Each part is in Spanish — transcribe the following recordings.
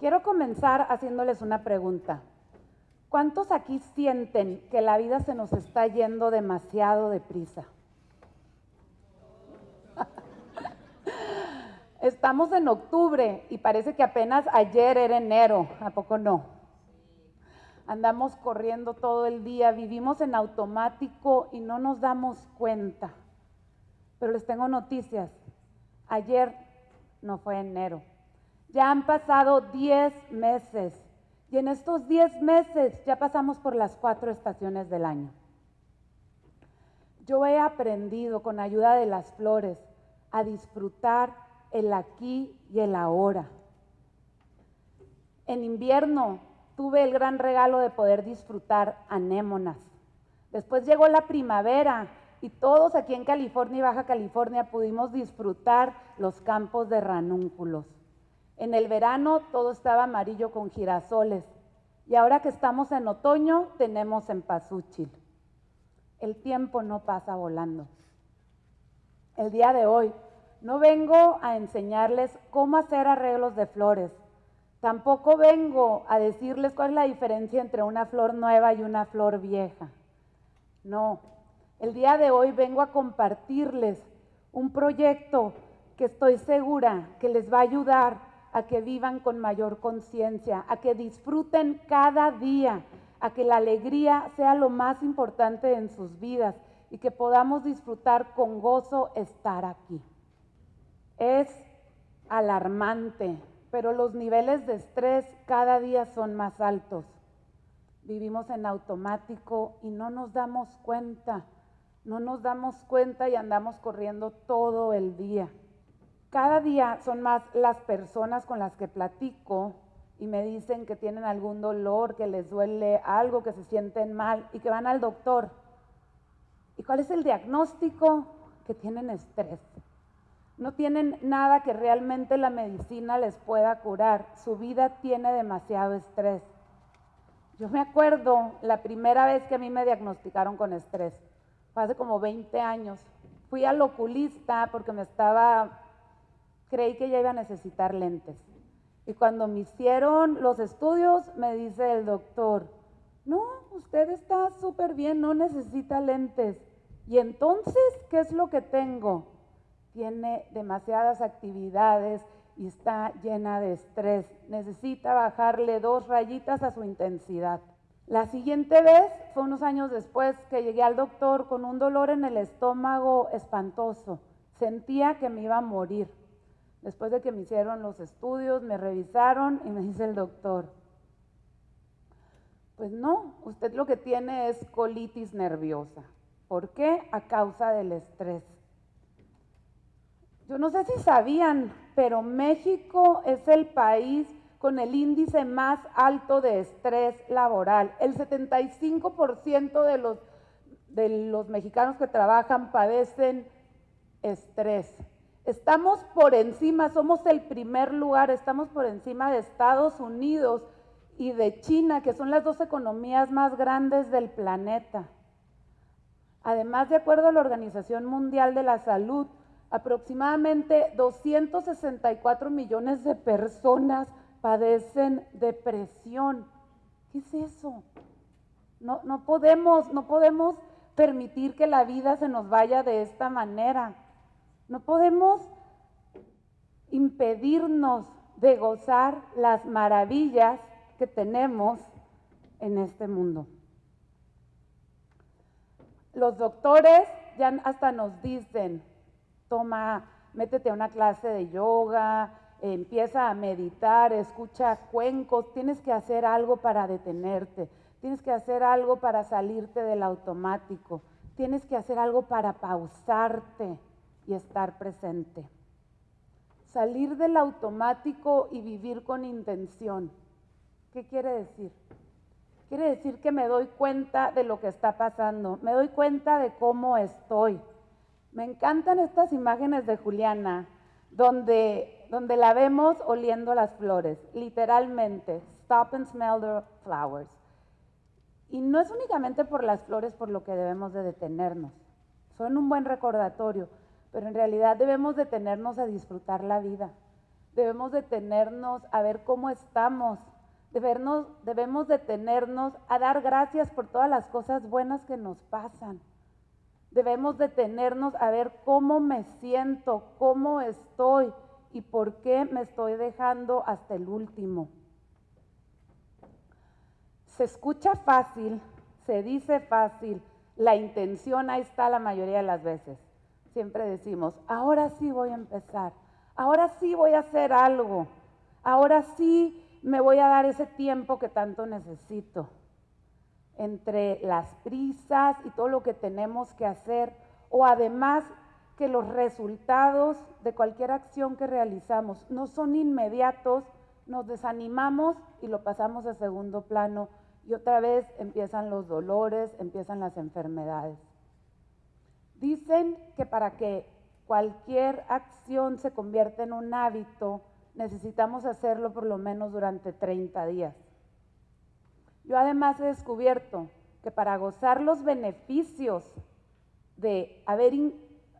Quiero comenzar haciéndoles una pregunta. ¿Cuántos aquí sienten que la vida se nos está yendo demasiado deprisa? Estamos en octubre y parece que apenas ayer era enero, ¿a poco no? Andamos corriendo todo el día, vivimos en automático y no nos damos cuenta. Pero les tengo noticias. Ayer no fue enero. Ya han pasado 10 meses y en estos 10 meses ya pasamos por las cuatro estaciones del año. Yo he aprendido con ayuda de las flores a disfrutar el aquí y el ahora. En invierno tuve el gran regalo de poder disfrutar anémonas. Después llegó la primavera y todos aquí en California y Baja California pudimos disfrutar los campos de ranúnculos. En el verano todo estaba amarillo con girasoles y ahora que estamos en otoño tenemos en Pazúchil. El tiempo no pasa volando. El día de hoy no vengo a enseñarles cómo hacer arreglos de flores. Tampoco vengo a decirles cuál es la diferencia entre una flor nueva y una flor vieja. No, el día de hoy vengo a compartirles un proyecto que estoy segura que les va a ayudar a que vivan con mayor conciencia, a que disfruten cada día, a que la alegría sea lo más importante en sus vidas y que podamos disfrutar con gozo estar aquí. Es alarmante, pero los niveles de estrés cada día son más altos. Vivimos en automático y no nos damos cuenta, no nos damos cuenta y andamos corriendo todo el día. Cada día son más las personas con las que platico y me dicen que tienen algún dolor, que les duele algo, que se sienten mal y que van al doctor. ¿Y cuál es el diagnóstico? Que tienen estrés no tienen nada que realmente la medicina les pueda curar. Su vida tiene demasiado estrés. Yo me acuerdo la primera vez que a mí me diagnosticaron con estrés, fue hace como 20 años. Fui al oculista porque me estaba, creí que ya iba a necesitar lentes. Y cuando me hicieron los estudios, me dice el doctor, no, usted está súper bien, no necesita lentes. Y entonces, ¿qué es lo que tengo? tiene demasiadas actividades y está llena de estrés. Necesita bajarle dos rayitas a su intensidad. La siguiente vez fue unos años después que llegué al doctor con un dolor en el estómago espantoso. Sentía que me iba a morir. Después de que me hicieron los estudios, me revisaron y me dice el doctor, pues no, usted lo que tiene es colitis nerviosa. ¿Por qué? A causa del estrés. Yo no sé si sabían, pero México es el país con el índice más alto de estrés laboral. El 75% de los, de los mexicanos que trabajan padecen estrés. Estamos por encima, somos el primer lugar, estamos por encima de Estados Unidos y de China, que son las dos economías más grandes del planeta. Además, de acuerdo a la Organización Mundial de la Salud, Aproximadamente 264 millones de personas padecen depresión. ¿Qué es eso? No, no, podemos, no podemos permitir que la vida se nos vaya de esta manera. No podemos impedirnos de gozar las maravillas que tenemos en este mundo. Los doctores ya hasta nos dicen, toma, métete a una clase de yoga, empieza a meditar, escucha cuencos, tienes que hacer algo para detenerte, tienes que hacer algo para salirte del automático, tienes que hacer algo para pausarte y estar presente. Salir del automático y vivir con intención. ¿Qué quiere decir? Quiere decir que me doy cuenta de lo que está pasando, me doy cuenta de cómo estoy, me encantan estas imágenes de Juliana, donde, donde la vemos oliendo las flores, literalmente, stop and smell the flowers. Y no es únicamente por las flores por lo que debemos de detenernos, son un buen recordatorio, pero en realidad debemos detenernos a disfrutar la vida. Debemos detenernos a ver cómo estamos. Debemos, debemos detenernos a dar gracias por todas las cosas buenas que nos pasan. Debemos detenernos a ver cómo me siento, cómo estoy y por qué me estoy dejando hasta el último. Se escucha fácil, se dice fácil, la intención ahí está la mayoría de las veces. Siempre decimos, ahora sí voy a empezar, ahora sí voy a hacer algo, ahora sí me voy a dar ese tiempo que tanto necesito. Entre las prisas y todo lo que tenemos que hacer, o además que los resultados de cualquier acción que realizamos no son inmediatos, nos desanimamos y lo pasamos a segundo plano y otra vez empiezan los dolores, empiezan las enfermedades. Dicen que para que cualquier acción se convierta en un hábito, necesitamos hacerlo por lo menos durante 30 días. Yo además he descubierto que para gozar los beneficios de haber,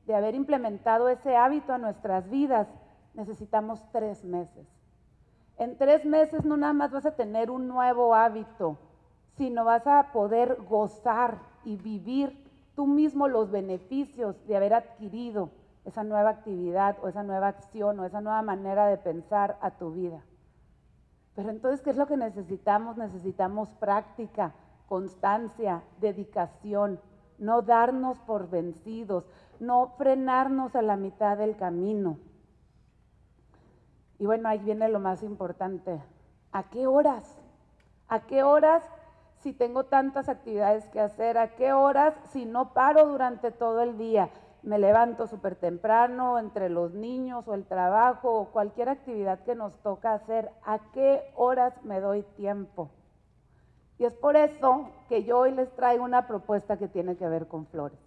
de haber implementado ese hábito a nuestras vidas, necesitamos tres meses. En tres meses no nada más vas a tener un nuevo hábito, sino vas a poder gozar y vivir tú mismo los beneficios de haber adquirido esa nueva actividad o esa nueva acción o esa nueva manera de pensar a tu vida. Pero entonces, ¿qué es lo que necesitamos? Necesitamos práctica, constancia, dedicación, no darnos por vencidos, no frenarnos a la mitad del camino. Y bueno, ahí viene lo más importante. ¿A qué horas? ¿A qué horas si tengo tantas actividades que hacer, a qué horas, si no paro durante todo el día. Me levanto súper temprano entre los niños o el trabajo o cualquier actividad que nos toca hacer, a qué horas me doy tiempo. Y es por eso que yo hoy les traigo una propuesta que tiene que ver con flores.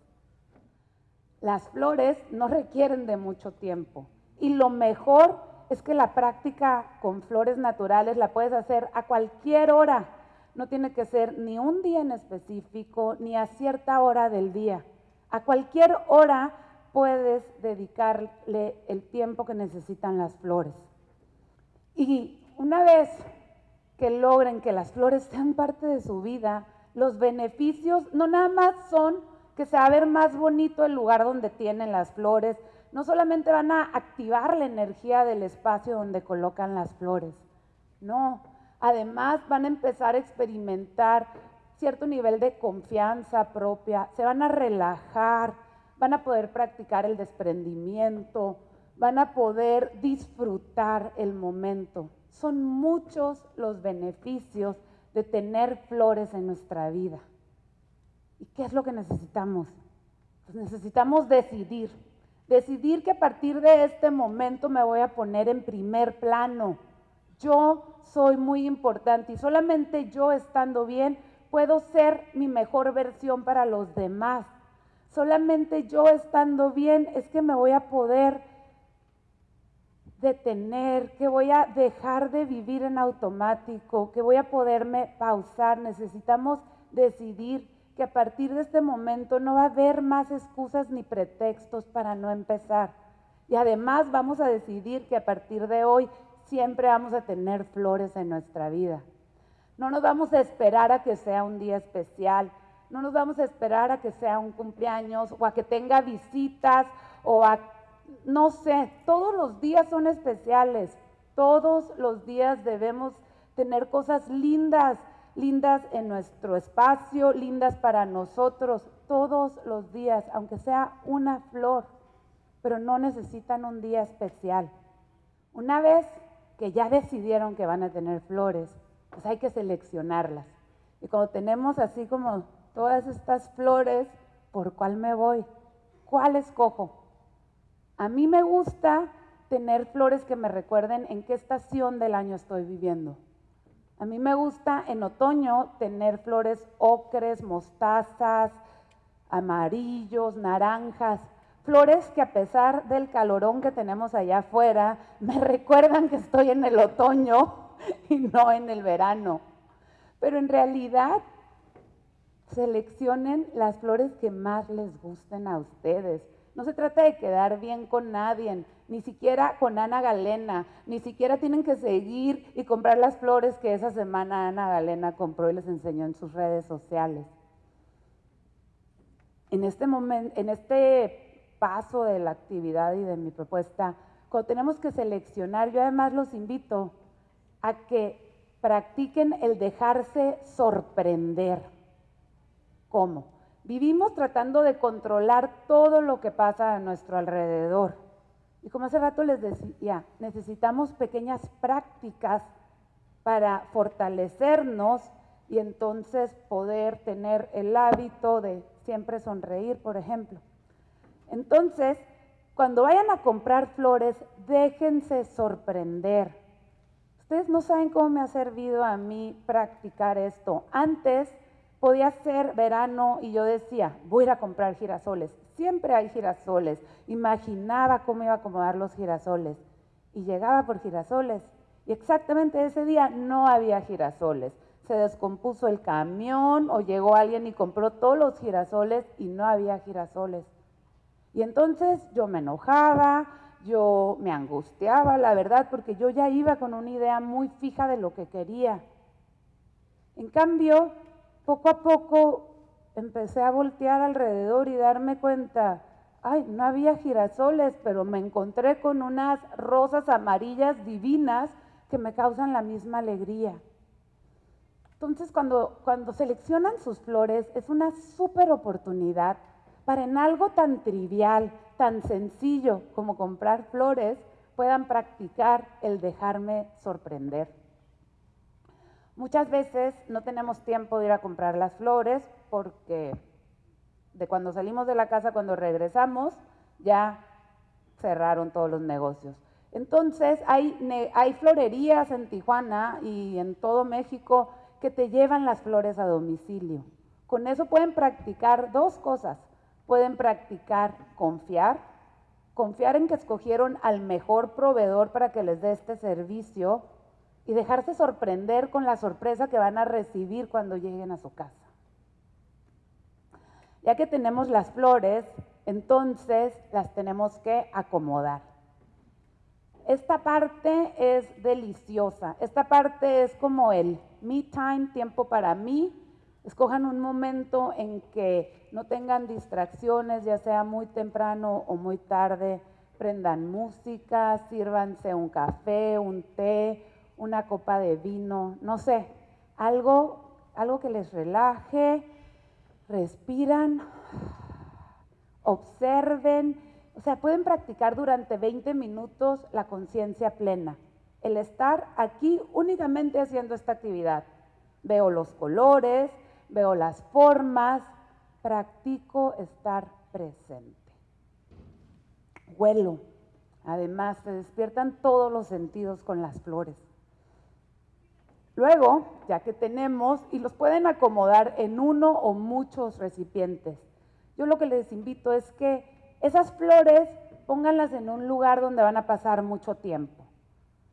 Las flores no requieren de mucho tiempo y lo mejor es que la práctica con flores naturales la puedes hacer a cualquier hora no tiene que ser ni un día en específico, ni a cierta hora del día. A cualquier hora puedes dedicarle el tiempo que necesitan las flores. Y una vez que logren que las flores sean parte de su vida, los beneficios no nada más son que se va a ver más bonito el lugar donde tienen las flores, no solamente van a activar la energía del espacio donde colocan las flores, no, Además, van a empezar a experimentar cierto nivel de confianza propia, se van a relajar, van a poder practicar el desprendimiento, van a poder disfrutar el momento. Son muchos los beneficios de tener flores en nuestra vida. ¿Y qué es lo que necesitamos? Pues necesitamos decidir, decidir que a partir de este momento me voy a poner en primer plano yo soy muy importante y solamente yo estando bien puedo ser mi mejor versión para los demás. Solamente yo estando bien es que me voy a poder detener, que voy a dejar de vivir en automático, que voy a poderme pausar. Necesitamos decidir que a partir de este momento no va a haber más excusas ni pretextos para no empezar. Y además vamos a decidir que a partir de hoy siempre vamos a tener flores en nuestra vida. No nos vamos a esperar a que sea un día especial, no nos vamos a esperar a que sea un cumpleaños o a que tenga visitas o a, no sé, todos los días son especiales, todos los días debemos tener cosas lindas, lindas en nuestro espacio, lindas para nosotros, todos los días, aunque sea una flor, pero no necesitan un día especial. Una vez que ya decidieron que van a tener flores, pues hay que seleccionarlas. Y cuando tenemos así como todas estas flores, ¿por cuál me voy? ¿Cuál escojo? A mí me gusta tener flores que me recuerden en qué estación del año estoy viviendo. A mí me gusta en otoño tener flores ocres, mostazas, amarillos, naranjas, Flores que a pesar del calorón que tenemos allá afuera, me recuerdan que estoy en el otoño y no en el verano. Pero en realidad, seleccionen las flores que más les gusten a ustedes, No se trata de quedar bien con nadie, ni siquiera con Ana Galena, ni siquiera tienen que seguir y comprar las flores que esa semana Ana Galena compró y les enseñó en sus redes sociales. En este momento, en este paso de la actividad y de mi propuesta, cuando tenemos que seleccionar, yo además los invito a que practiquen el dejarse sorprender. ¿Cómo? Vivimos tratando de controlar todo lo que pasa a nuestro alrededor. Y como hace rato les decía, necesitamos pequeñas prácticas para fortalecernos y entonces poder tener el hábito de siempre sonreír, por ejemplo. Entonces, cuando vayan a comprar flores, déjense sorprender. Ustedes no saben cómo me ha servido a mí practicar esto. Antes podía ser verano y yo decía, voy a ir a comprar girasoles. Siempre hay girasoles. Imaginaba cómo iba a acomodar los girasoles. Y llegaba por girasoles. Y exactamente ese día no había girasoles. Se descompuso el camión o llegó alguien y compró todos los girasoles y no había girasoles. Y entonces yo me enojaba, yo me angustiaba, la verdad, porque yo ya iba con una idea muy fija de lo que quería. En cambio, poco a poco empecé a voltear alrededor y darme cuenta, ay, no había girasoles, pero me encontré con unas rosas amarillas divinas que me causan la misma alegría. Entonces, cuando, cuando seleccionan sus flores, es una súper oportunidad para en algo tan trivial, tan sencillo como comprar flores, puedan practicar el dejarme sorprender. Muchas veces no tenemos tiempo de ir a comprar las flores porque de cuando salimos de la casa, cuando regresamos, ya cerraron todos los negocios. Entonces hay, florerías en Tijuana y en todo México que te llevan las flores a domicilio. Con eso pueden practicar dos cosas. Pueden practicar confiar, confiar en que escogieron al mejor proveedor para que les dé este servicio y dejarse sorprender con la sorpresa que van a recibir cuando lleguen a su casa. Ya que tenemos las flores, entonces las tenemos que acomodar. Esta parte es deliciosa. Esta parte es como el me time, tiempo para mí. Escojan un momento en que no tengan distracciones, ya sea muy temprano o muy tarde. Prendan música, sírvanse un café, un té, una copa de vino, no sé, algo, algo que les relaje, respiran, observen, o sea, pueden practicar durante 20 minutos la conciencia plena, el estar aquí únicamente haciendo esta actividad. Veo los colores, veo las formas, practico estar presente. Huelo. Además, se despiertan todos los sentidos con las flores. Luego, ya que tenemos, y los pueden acomodar en uno o muchos recipientes. Yo lo que les invito es que esas flores pónganlas en un lugar donde van a pasar mucho tiempo.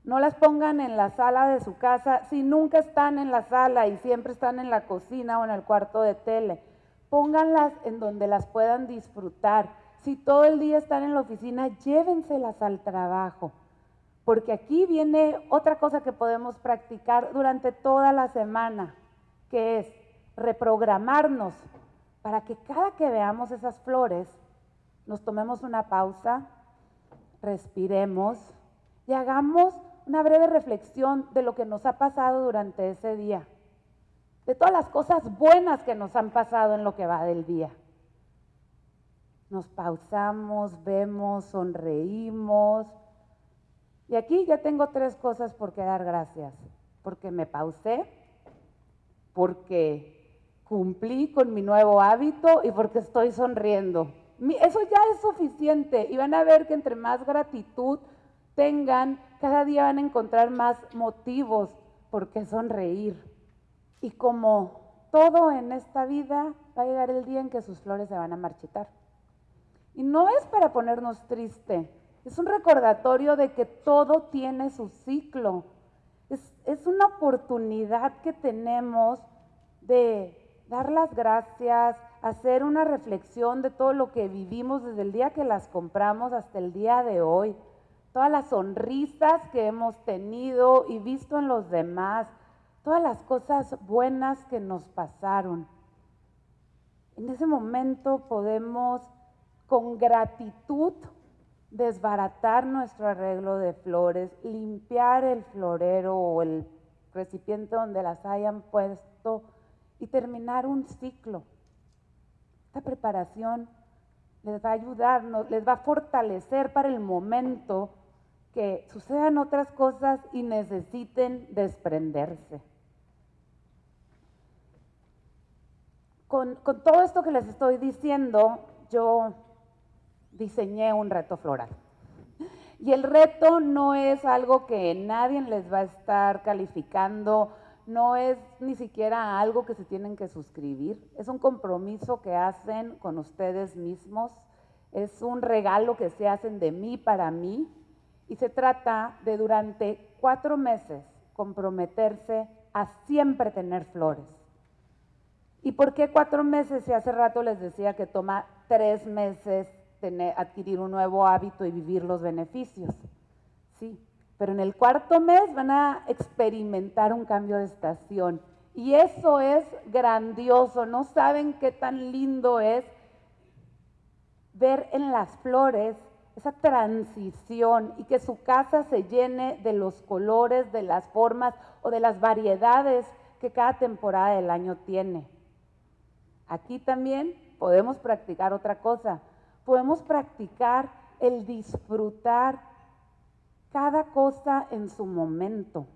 No las pongan en la sala de su casa si nunca están en la sala y siempre están en la cocina o en el cuarto de tele. Pónganlas en donde las puedan disfrutar. Si todo el día están en la oficina, llévenselas al trabajo porque aquí viene otra cosa que podemos practicar durante toda la semana, que es reprogramarnos para que cada que veamos esas flores, nos tomemos una pausa, respiremos y hagamos una breve reflexión de lo que nos ha pasado durante ese día, de todas las cosas buenas que nos han pasado en lo que va del día. Nos pausamos, vemos, sonreímos, y aquí ya tengo tres cosas por qué dar gracias. Porque me pausé, porque cumplí con mi nuevo hábito y porque estoy sonriendo. Eso ya es suficiente y van a ver que entre más gratitud tengan, cada día van a encontrar más motivos por qué sonreír. Y como todo en esta vida, va a llegar el día en que sus flores se van a marchitar. Y no es para ponernos triste, es un recordatorio de que todo tiene su ciclo. Es, una oportunidad que tenemos de dar las gracias, hacer una reflexión de todo lo que vivimos desde el día que las compramos hasta el día de hoy. Todas las sonrisas que hemos tenido y visto en los demás, todas las cosas buenas que nos pasaron. En ese momento podemos con gratitud desbaratar nuestro arreglo de flores, limpiar el florero o el recipiente donde las hayan puesto y terminar un ciclo. Esta preparación les va a ayudar, les va a fortalecer para el momento que sucedan otras cosas y necesiten desprenderse. Con, todo esto que les estoy diciendo, yo diseñé un reto floral. Y el reto no es algo que nadie les va a estar calificando, no es ni siquiera algo que se tienen que suscribir, es un compromiso que hacen con ustedes mismos, es un regalo que se hacen de mí para mí y se trata de durante cuatro meses comprometerse a siempre tener flores. ¿Y por qué cuatro meses? Si hace rato les decía que toma tres meses adquirir un nuevo hábito y vivir los beneficios. Sí, pero en el cuarto mes van a experimentar un cambio de estación. Y eso es grandioso. No saben qué tan lindo es ver en las flores esa transición y que su casa se llene de los colores, de las formas o de las variedades que cada temporada del año tiene. Aquí también podemos practicar otra cosa, podemos practicar el disfrutar cada cosa en su momento.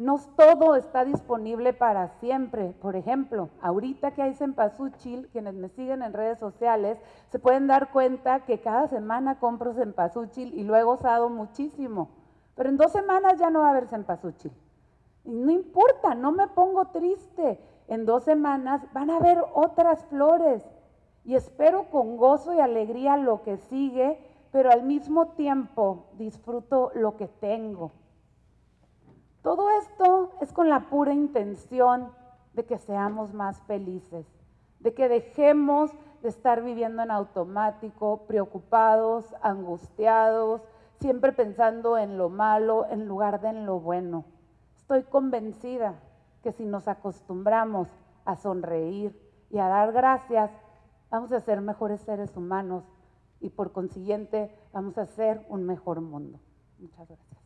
No todo está disponible para siempre. Por ejemplo, ahorita que hay cempasúchil, quienes me siguen en redes sociales, se pueden dar cuenta que cada semana compro cempasúchil y lo he muchísimo. Pero en dos semanas ya no va a haber cempasúchil. No importa, no me pongo triste. En dos semanas van a haber otras flores y espero con gozo y alegría lo que sigue, pero al mismo tiempo disfruto lo que tengo. Todo esto es con la pura intención de que seamos más felices, de que dejemos de estar viviendo en automático, preocupados, angustiados, siempre pensando en lo malo en lugar de en lo bueno. Estoy convencida que si nos acostumbramos a sonreír y a dar gracias, vamos a ser mejores seres humanos y por consiguiente vamos a ser un mejor mundo. Muchas gracias.